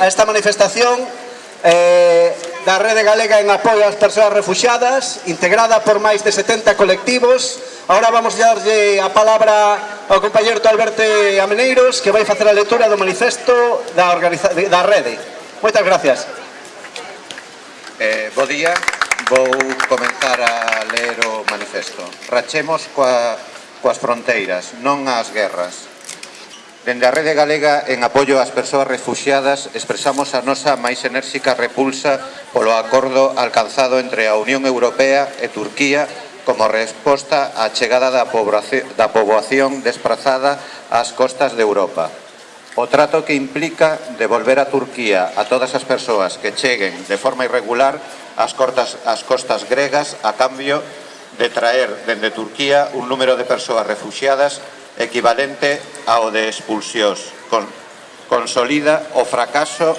a esta manifestación eh, da Rede Galega en apoio ás persoas refugiadas, integrada por máis de 70 colectivos. Ahora vamos a darlle a palabra ao compañero Alberto Ameneiros, que vai facer a lectura do manifesto da, da Rede. Moitas gracias. Eh, bo día, vou comenzar a ler o manifesto. Rachemos coa, coas fronteiras, non as guerras. Dende a Rede Galega, en apoio ás persoas refugiadas, expresamos a nosa máis enérxica repulsa polo acordo alcanzado entre a Unión Europea e Turquía como resposta á chegada da poboación desplazada ás costas de Europa. O trato que implica devolver a Turquía a todas as persoas que cheguen de forma irregular ás, cortas, ás costas gregas a cambio de traer dende Turquía un número de persoas refugiadas equivalente ao de expulsións. Con, consolida o fracaso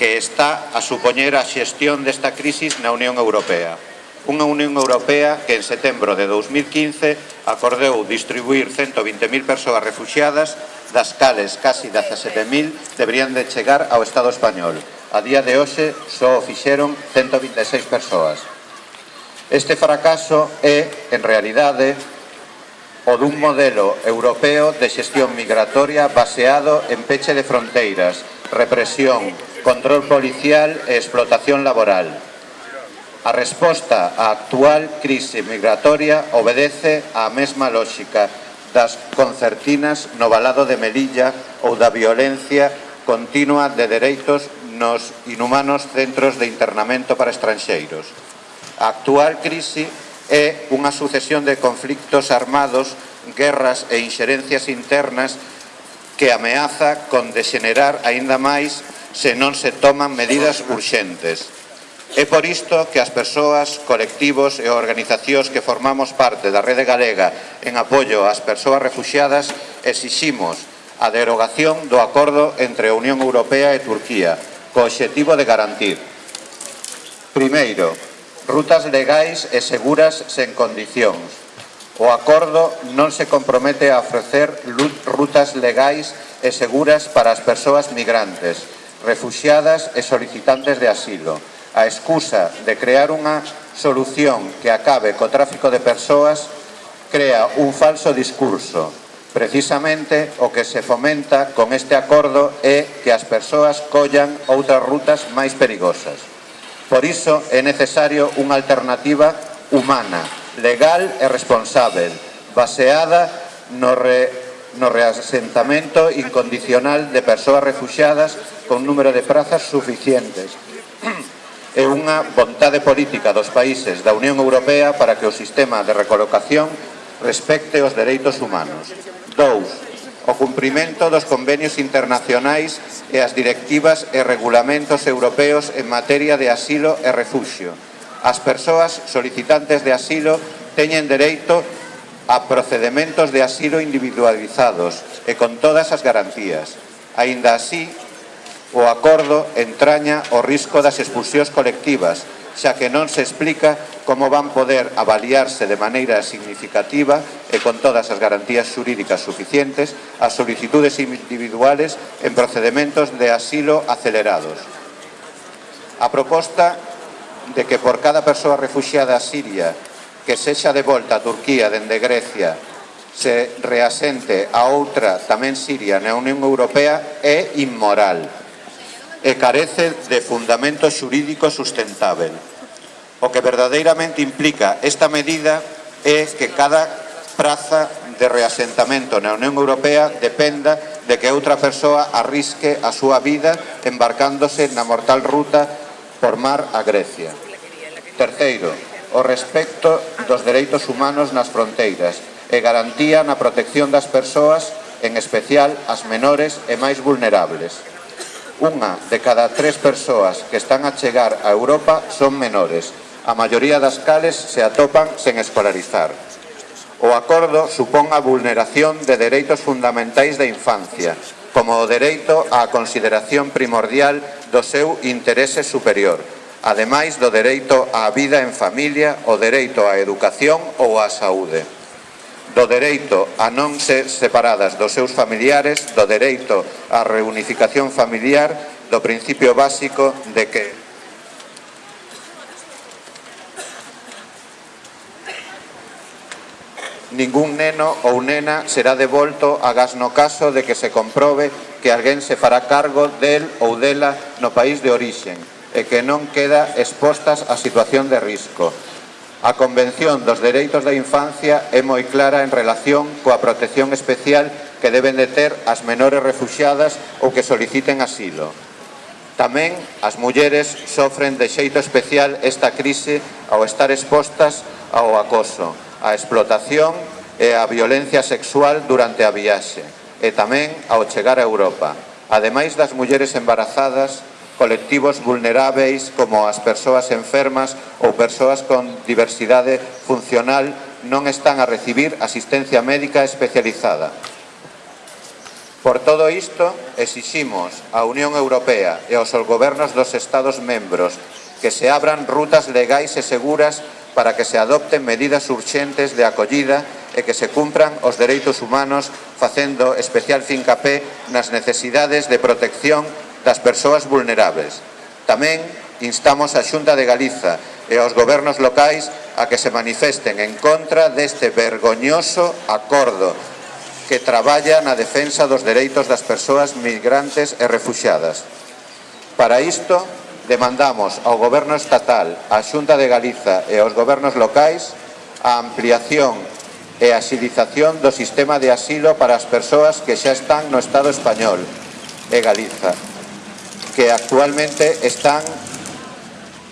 que está a supoñer a xestión desta crisis na Unión Europea. Unha Unión Europea que en setembro de 2015 acordeu distribuir 120.000 persoas refugiadas das cales casi 17.000 deberían de chegar ao Estado español. A día de hoxe só o fixeron 126 persoas. Este fracaso é, en realidade, o dun modelo europeo de xestión migratoria baseado en peche de fronteiras, represión, control policial e explotación laboral. A resposta á actual crise migratoria obedece á mesma lógica das concertinas no balado de Melilla ou da violencia continua de dereitos nos inhumanos centros de internamento para estranxeiros. A actual crise é unha sucesión de conflictos armados, guerras e inxerencias internas que ameaza con degenerar aínda máis se non se toman medidas urxentes. É por isto que as persoas, colectivos e organizacións que formamos parte da Rede Galega en apoio ás persoas refugiadas exiximos a derogación do acordo entre a Unión Europea e Turquía co obxectivo de garantir Primeiro, rutas legais e seguras sen condicións. O acordo non se compromete a ofrecer rutas legais e seguras para as persoas migrantes, refugiadas e solicitantes de asilo. A excusa de crear unha solución que acabe co tráfico de persoas crea un falso discurso. Precisamente o que se fomenta con este acordo é que as persoas collan outras rutas máis perigosas. Por iso é necesario unha alternativa humana, legal e responsável, baseada no, re, no reasentamento incondicional de persoas refugiadas con número de prazas suficientes e unha vontade política dos países da Unión Europea para que o sistema de recolocación respecte os dereitos humanos. 2 o cumprimento dos convenios internacionais e as directivas e regulamentos europeos en materia de asilo e refuxio. As persoas solicitantes de asilo teñen dereito a procedementos de asilo individualizados e con todas as garantías. Ainda así, o acordo entraña o risco das expulsións colectivas xa que non se explica como van poder avaliarse de maneira significativa e con todas as garantías xurídicas suficientes as solicitudes individuales en procedimentos de asilo acelerados. A proposta de que por cada persoa refugiada siria que sexa de volta a Turquía dende Grecia se reasente a outra tamén Siria na Unión Europea é inmoral e carece de fundamento xurídico sustentável. O que verdadeiramente implica esta medida é que cada praza de reasentamento na Unión Europea dependa de que outra persoa arrisque a súa vida embarcándose na mortal ruta por mar a Grecia. Terceiro, o respecto dos dereitos humanos nas fronteiras e garantía na protección das persoas, en especial as menores e máis vulnerables. Unha de cada tres persoas que están a chegar a Europa son menores, a maioría das cales se atopan sen escolarizar. O acordo supón a vulneración de dereitos fundamentais da infancia, como o dereito á consideración primordial do seu interese superior, ademais do dereito á vida en familia, o dereito á educación ou á saúde do dereito a non ser separadas dos seus familiares, do dereito á reunificación familiar, do principio básico de que ningún neno ou nena será devolto a gas no caso de que se comprobe que alguén se fará cargo del ou dela no país de orixen e que non queda expostas a situación de risco. A Convención dos Dereitos da Infancia é moi clara en relación coa protección especial que deben de ter as menores refugiadas ou que soliciten asilo. Tamén as mulleres sofren de xeito especial esta crise ao estar expostas ao acoso, á explotación e á violencia sexual durante a viaxe, e tamén ao chegar a Europa. Ademais das mulleres embarazadas, colectivos vulneráveis como as persoas enfermas ou persoas con diversidade funcional non están a recibir asistencia médica especializada. Por todo isto, exiximos á Unión Europea e aos gobernos dos Estados membros que se abran rutas legais e seguras para que se adopten medidas urxentes de acollida e que se cumpran os dereitos humanos facendo especial fincapé nas necesidades de protección das persoas vulnerables. Tamén instamos a Xunta de Galiza e aos gobernos locais a que se manifesten en contra deste vergoñoso acordo que traballa na defensa dos dereitos das persoas migrantes e refugiadas. Para isto, demandamos ao Goberno Estatal, á Xunta de Galiza e aos gobernos locais a ampliación e axilización do sistema de asilo para as persoas que xa están no Estado español e Galiza que actualmente están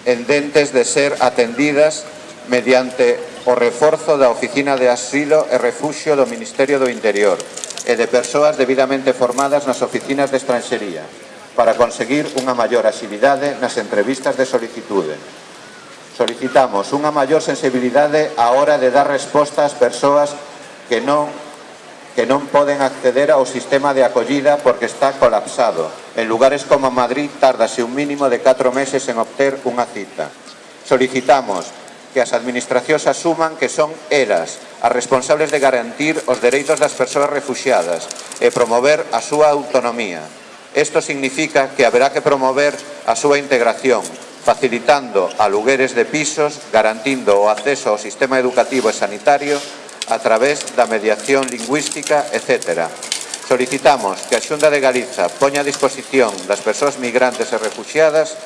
endentes de ser atendidas mediante o reforzo da Oficina de Asilo e Refuxio do Ministerio do Interior e de persoas debidamente formadas nas oficinas de estranxería para conseguir unha maior axilidade nas entrevistas de solicitude. Solicitamos unha maior sensibilidade á hora de dar resposta ás persoas que non que non poden acceder ao sistema de acollida porque está colapsado En lugares como Madrid tárdase un mínimo de 4 meses en obter unha cita. Solicitamos que as administracións asuman que son elas as responsables de garantir os dereitos das persoas refugiadas e promover a súa autonomía. Isto significa que haberá que promover a súa integración, facilitando alugueres de pisos, garantindo o acceso ao sistema educativo e sanitario a través da mediación lingüística, etc., solicitamos que a Xunta de Galiza poña a disposición das persoas migrantes e refugiadas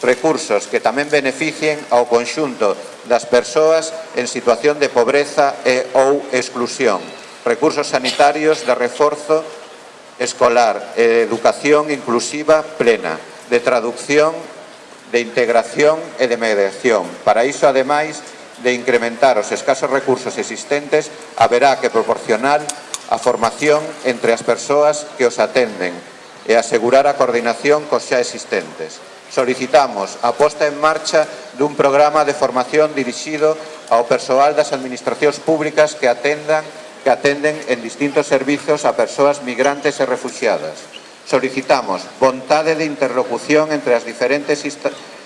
recursos que tamén beneficien ao conxunto das persoas en situación de pobreza e ou exclusión, recursos sanitarios de reforzo escolar e educación inclusiva plena, de traducción, de integración e de mediación. Para iso, ademais, de incrementar os escasos recursos existentes, haberá que proporcionar a formación entre as persoas que os atenden e asegurar a coordinación cos xa existentes. Solicitamos a posta en marcha dun programa de formación dirixido ao persoal das administracións públicas que atendan que atenden en distintos servizos a persoas migrantes e refugiadas. Solicitamos vontade de interlocución entre as diferentes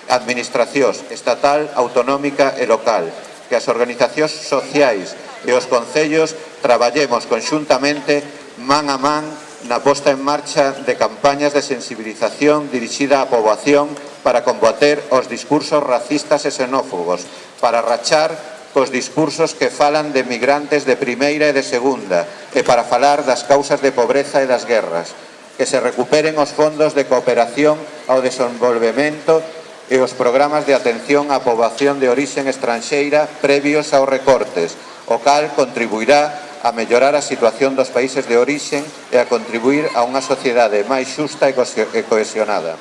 administracións estatal, autonómica e local, que as organizacións sociais e os concellos traballemos conxuntamente man a man na posta en marcha de campañas de sensibilización dirixida á poboación para combater os discursos racistas e xenófobos, para rachar cos discursos que falan de migrantes de primeira e de segunda e para falar das causas de pobreza e das guerras, que se recuperen os fondos de cooperación ao desenvolvemento e os programas de atención á poboación de orixen estranxeira previos aos recortes, o cal contribuirá a mellorar a situación dos países de orixen e a contribuir a unha sociedade máis xusta e cohesionada.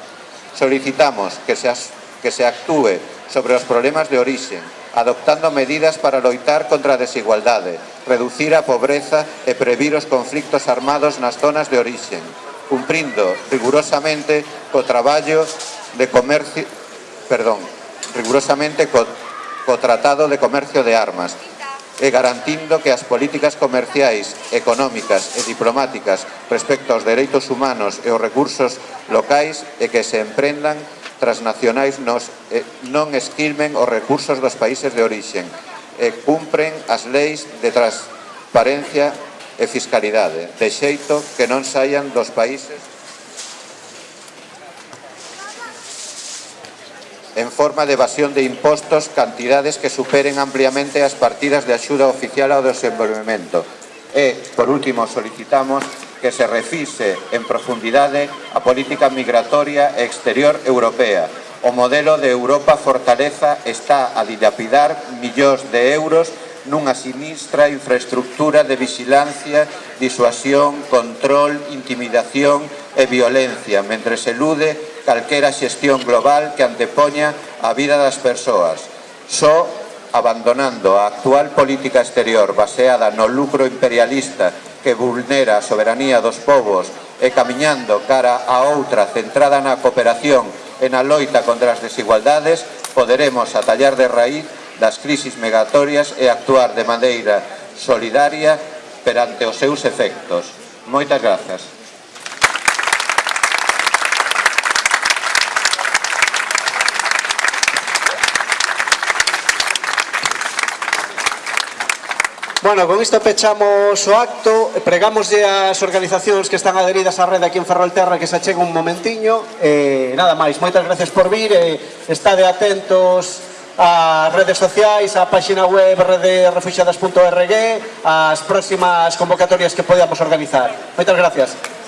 Solicitamos que se, que se actúe sobre os problemas de orixen, adoptando medidas para loitar contra a desigualdade, reducir a pobreza e previr os conflictos armados nas zonas de orixen, cumprindo rigurosamente co traballo de comercio, perdón, rigurosamente co, co Tratado de Comercio de Armas, e garantindo que as políticas comerciais, económicas e diplomáticas respecto aos dereitos humanos e os recursos locais e que se emprendan transnacionais nos, eh, non esquilmen os recursos dos países de orixen e cumpren as leis de transparencia e fiscalidade, de xeito que non saian dos países en forma de evasión de impostos cantidades que superen ampliamente as partidas de axuda oficial ao desenvolvemento. E, por último, solicitamos que se refise en profundidade a política migratoria e exterior europea. O modelo de Europa Fortaleza está a dilapidar millóns de euros nunha sinistra infraestructura de vigilancia, disuasión, control, intimidación e violencia, mentre se elude calquera xestión global que antepoña a vida das persoas, só abandonando a actual política exterior baseada no lucro imperialista que vulnera a soberanía dos povos e camiñando cara a outra centrada na cooperación e na loita contra as desigualdades, poderemos atallar de raíz das crisis megatorias e actuar de maneira solidaria perante os seus efectos. Moitas grazas. Bueno, con isto pechamos o acto, pregámoslle ás organizacións que están adheridas á rede aquí en Ferrolterra que se acheguen un momentiño. Eh, nada máis, moitas gracias por vir, eh, estade atentos ás redes sociais, á páxina web rederefugiadas.org, ás próximas convocatorias que podamos organizar. Moitas gracias.